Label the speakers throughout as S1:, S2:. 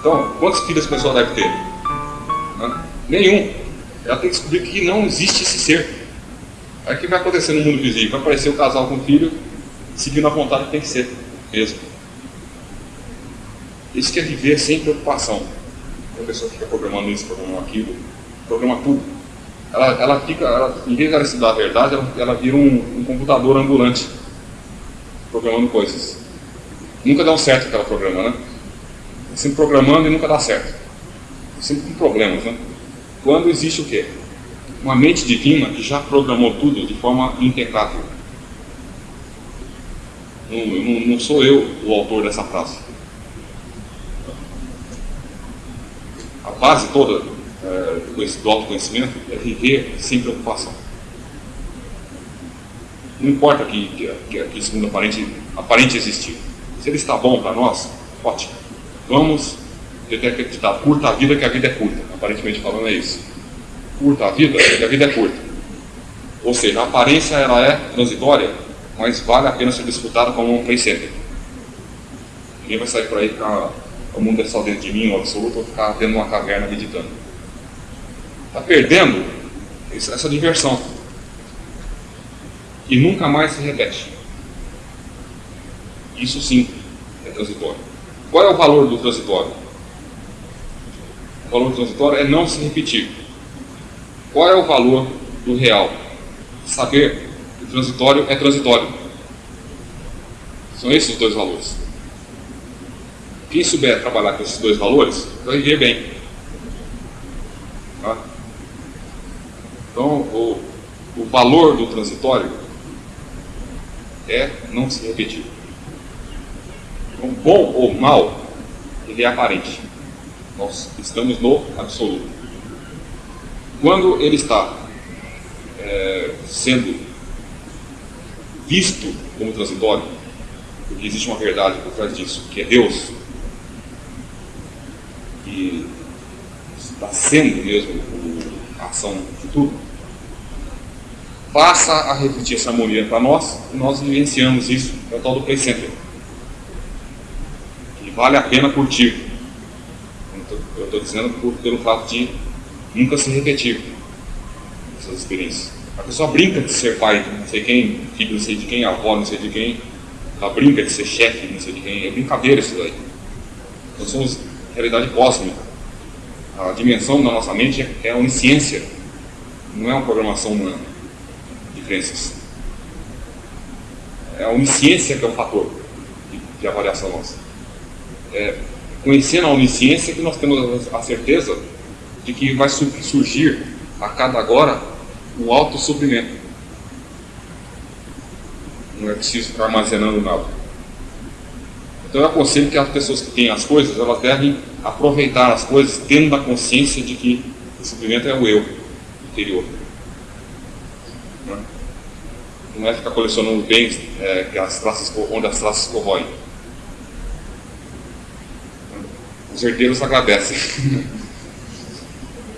S1: Então, quantos filhos a pessoa deve ter? Nenhum. Ela tem que descobrir que não existe esse ser. Aí o que vai acontecer no mundo visível? Vai aparecer o casal com o filho, seguindo a vontade que tem que ser mesmo. Isso que é viver sem preocupação. A pessoa fica programando isso, programando aquilo, programa tudo. Ela, ela fica, ela, em vez de ela estudar a verdade, ela, ela vira um, um computador ambulante, programando coisas. Nunca dá um certo aquela programa, né? Sempre programando e nunca dá certo. Sempre com problemas, né? Quando existe o quê? Uma mente divina que já programou tudo de forma impecável. Não, não, não sou eu o autor dessa frase. A base toda é, do autoconhecimento é viver sem preocupação. Não importa que, que, que, segundo aparente, aparente existir. Se ele está bom para nós, ótimo. Vamos ter que acreditar, curta a vida que a vida é curta. Aparentemente falando é isso. Curta a vida que a vida é curta. Ou seja, a aparência ela é transitória, mas vale a pena ser disputada como um play center. Ninguém vai sair por aí ficar o mundo é só dentro de mim, o absoluto, ou ficar dentro de uma caverna meditando. Está perdendo essa diversão. E nunca mais se repete. Isso sim é transitório. Qual é o valor do transitório? O valor do transitório é não se repetir. Qual é o valor do real? Saber que o transitório é transitório. São esses os dois valores. Quem souber trabalhar com esses dois valores, vai viver bem. Tá? Então, o, o valor do transitório é não se repetir. Bom ou mal, ele é aparente. Nós estamos no absoluto. Quando ele está é, sendo visto como transitório, porque existe uma verdade por trás disso, que é Deus, que está sendo mesmo a ação de tudo, passa a refletir essa harmonia para nós e nós vivenciamos isso, é o tal do play center. Vale a pena curtir. Eu estou dizendo por, pelo fato de nunca se repetir essas experiências. A pessoa brinca de ser pai, não sei quem, filho não sei de quem, avó não sei de quem, ela brinca de ser chefe, não sei de quem, é brincadeira isso daí. Nós somos realidade cósmica. A dimensão da nossa mente é a onisciência, não é uma programação humana de crenças. É a onisciência que é o fator de, de avaliação nossa. É conhecendo a onisciência que nós temos a certeza de que vai surgir a cada agora um alto suprimento. Não é preciso ficar armazenando nada. Então eu aconselho que as pessoas que têm as coisas, elas devem aproveitar as coisas tendo a consciência de que o suprimento é o eu interior. Não é ficar colecionando bens é, que as traças, onde as traças corroem. Os herdeiros agradecem.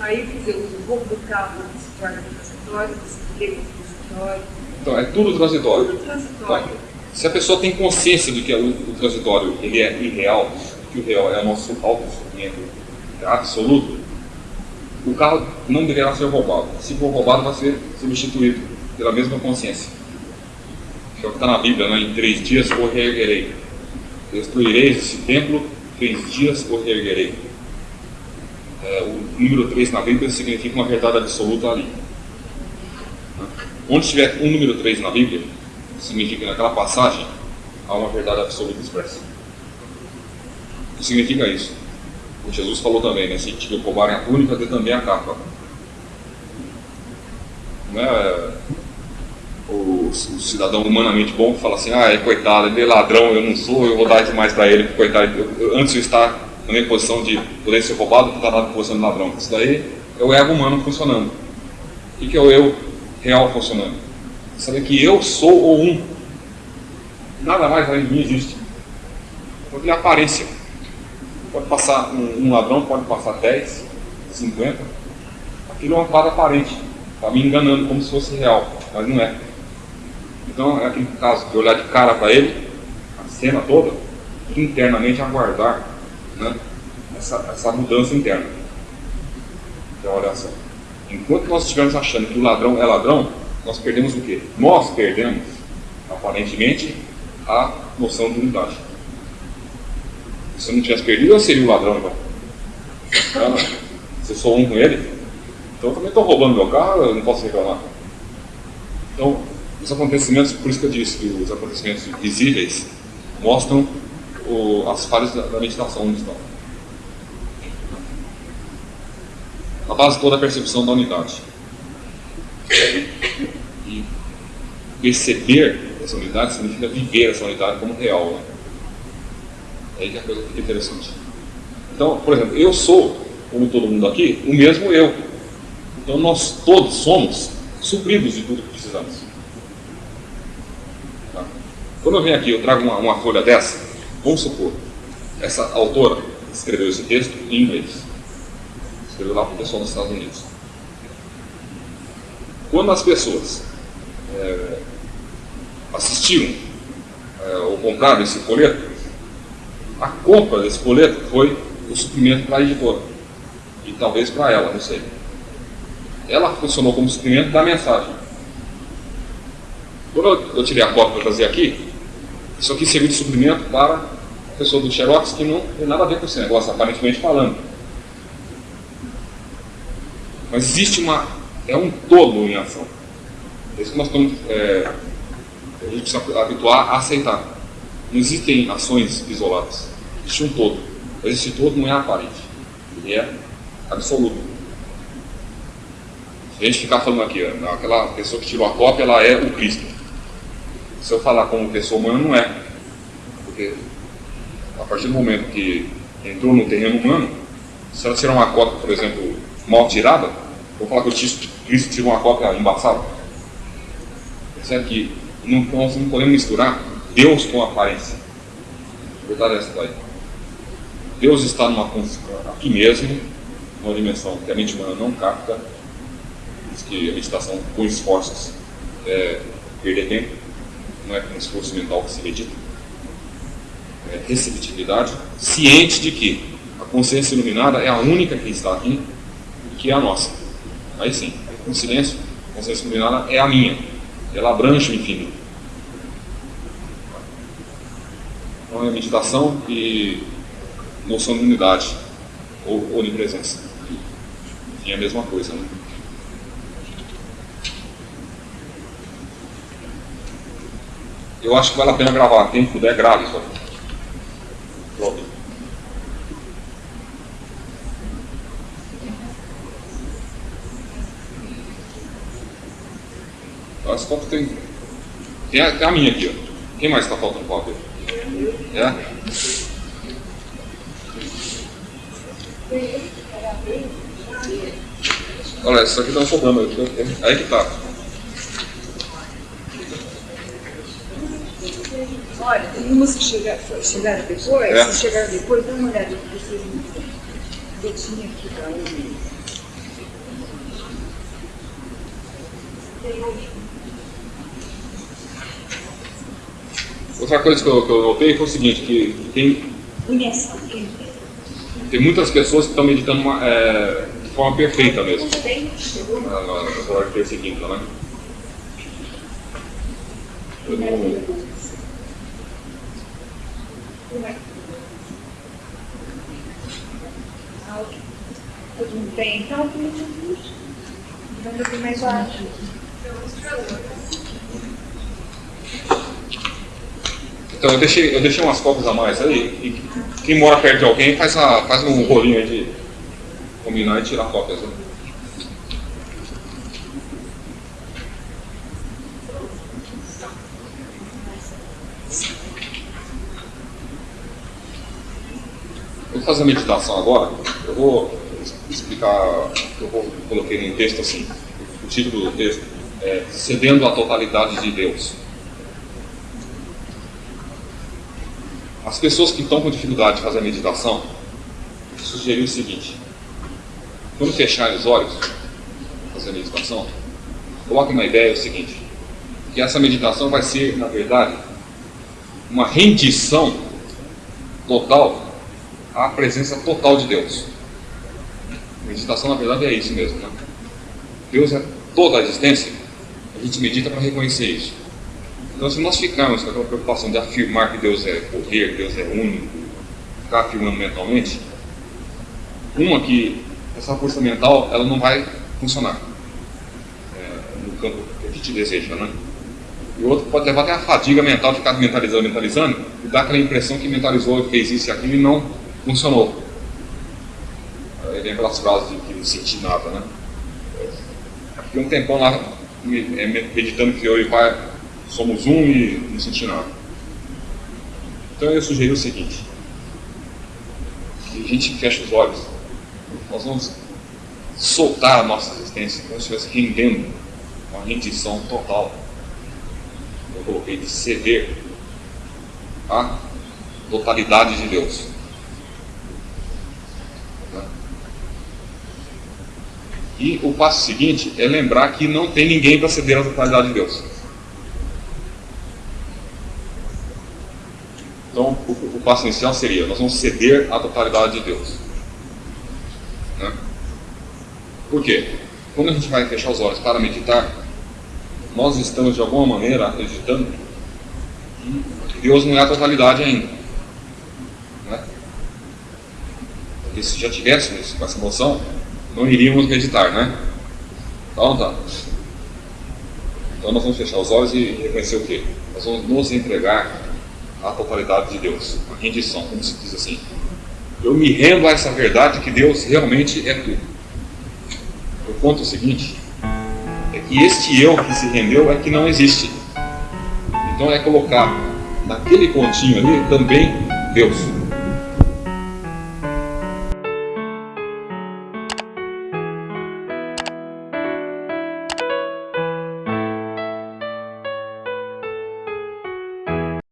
S2: Aí, dizer, o roubo do carro se torna transitório, o transitório.
S1: Então, é tudo transitório.
S2: Tudo transitório.
S1: Então, se a pessoa tem consciência de que o, o transitório ele é irreal, que o real é o nosso autossuficiente absoluto, o carro não deverá ser roubado. Se for roubado, vai ser substituído pela mesma consciência. Que é o que está na Bíblia, né? em três dias o reerguerei. Destruireis esse templo, três dias o reerguerei. É, o número 3 na Bíblia significa uma verdade absoluta ali. Onde tiver um número 3 na Bíblia, significa naquela passagem há uma verdade absoluta expressa. O que significa isso? O Jesus falou também, né? Se te roubarem a túnica, dê também a capa. Não é o, cidadão humanamente bom que fala assim, ah, é coitado, ele é ladrão, eu não sou, eu vou dar demais para ele, coitado, eu, eu, antes de estar na minha posição de poder ser roubado, estar na posição de ladrão. Isso daí é o ego humano funcionando. O que é o eu real funcionando? Saber que eu sou o um. Nada mais além de mim existe. Porque é aparência. Pode passar um, um, ladrão, pode passar 10, 50. Aquilo é uma parada aparente. Está me enganando como se fosse real, mas não é. Então é aquele caso de olhar de cara para ele, a cena toda, internamente aguardar né, essa, essa mudança interna. Então, olha só. Enquanto nós estivermos achando que o ladrão é ladrão, nós perdemos o quê? Nós perdemos, aparentemente, a noção de unidade. Se eu não tivesse perdido, eu seria o ladrão, então. Não, se eu sou um com ele, então eu também estou roubando meu carro, eu não posso reclamar. Então, os acontecimentos, por isso que eu disse que os acontecimentos visíveis mostram o, as falhas da, da meditação onde estão. A base toda é a percepção da unidade. E perceber essa unidade significa viver essa unidade como real. Né? É aí que a coisa fica interessante. Então, por exemplo, eu sou, como todo mundo aqui, o mesmo eu. Então nós todos somos supridos de tudo que precisamos. Tá? Quando eu venho aqui, eu trago uma, uma folha dessa, vamos supor, essa autora escreveu esse texto em inglês escreveu lá para o pessoal nos Estados Unidos. Quando as pessoas é, assistiram é, ou compraram esse folheto, a compra desse folheto foi o suprimento para a editora. E talvez para ela, não sei. Ela funcionou como suprimento da mensagem. Quando eu, tirei a cópia para trazer aqui, isso aqui serviu de suprimento para a pessoa do Xerox que não tem nada a ver com esse negócio, aparentemente falando. Mas existe uma. É um todo em ação. É isso que nós estamos. É, a gente precisa habituar a aceitar. Não existem ações isoladas. Existe um todo. Mas esse todo não é aparente. Ele é absoluto. Se a gente ficar falando aqui, aquela pessoa que tirou a cópia, ela é o Cristo. Se eu falar como pessoa humana, não é. Porque a partir do momento que entrou no terreno humano, se ela tirar uma cópia, por exemplo, mal tirada, vou falar que o Cristo tirou uma cópia embaçada. Percebe que não, nós não podemos misturar Deus com aparência. É essa daí. Deus está numa, aqui mesmo, numa dimensão que a mente humana não capta, diz que a meditação com esforços é perder tempo, não é com esforço mental que se medita. É receptividade, ciente de que a consciência iluminada é a única que está aqui que é a nossa. Aí sim, com silêncio, a consciência iluminada é a minha. Ela abrange o infinito. Então é meditação e noção de unidade ou onipresença. Enfim, é a mesma coisa. Né? Eu acho que vale a pena gravar. Quem puder, grave isso aqui. Pronto. As fotos tem. Tem a, tem a minha aqui, ó. Quem mais está faltando foto? É? Olha, isso aqui tá sobrando. Aí que tá.
S2: Olha, tem umas que chegaram depois, é. se chegaram depois, dá uma olhada que vocês não Eu tinha aqui para um.
S1: Outra coisa que eu, que eu notei foi o seguinte, que, que tem, tem muitas pessoas que estão meditando uma, é, de forma perfeita mesmo. Na de terça e quinta, né? Eu não...
S2: Tudo bem, então, vamos ver mais baixo.
S1: Então eu deixei, eu deixei umas cópias a mais aí. Quem mora perto de alguém faz, a, faz um rolinho aí de combinar e tirar cópias. Né? Vou fazer a meditação agora. Eu vou explicar, eu vou, coloquei no texto assim, o título do texto é Cedendo à Totalidade de Deus. As pessoas que estão com dificuldade de fazer a meditação, sugeri o seguinte: quando fecharem os olhos, fazer a meditação, coloque uma ideia: o seguinte, que essa meditação vai ser, na verdade, uma rendição total a presença total de Deus. Meditação, na verdade, é isso mesmo. Né? Deus é toda a existência, a gente medita para reconhecer isso. Então, se nós ficarmos com aquela preocupação de afirmar que Deus é poder, que Deus é único, ficar afirmando mentalmente, uma que essa força mental ela não vai funcionar é, no campo que a gente deseja, né? E outro pode levar até a fadiga mental de ficar mentalizando, mentalizando, e dar aquela impressão que mentalizou, fez isso e aquilo e não funcionou. Aí vem aquelas frases de que não senti nada, né? Fiquei um tempão lá é, meditando que eu e o pai somos um e não senti nada. Então eu sugeri o seguinte: que a gente feche os olhos, nós vamos soltar a nossa existência como se estivesse rendendo uma rendição total. Eu coloquei de ceder a totalidade de Deus. E o passo seguinte é lembrar que não tem ninguém para ceder a totalidade de Deus. Então, o, o, passo inicial seria: nós vamos ceder a totalidade de Deus. Né? Por quê? Quando a gente vai fechar os olhos para meditar, nós estamos de alguma maneira acreditando que Deus não é a totalidade ainda. Né? Porque se já tivéssemos essa noção, não iríamos meditar, né? Então tá. Então nós vamos fechar os olhos e reconhecer o quê? Nós vamos nos entregar à totalidade de Deus, a rendição, como se diz assim. Eu me rendo a essa verdade que Deus realmente é tudo. O ponto é o seguinte, é que este eu que se rendeu é que não existe. Então é colocar naquele pontinho ali também Deus.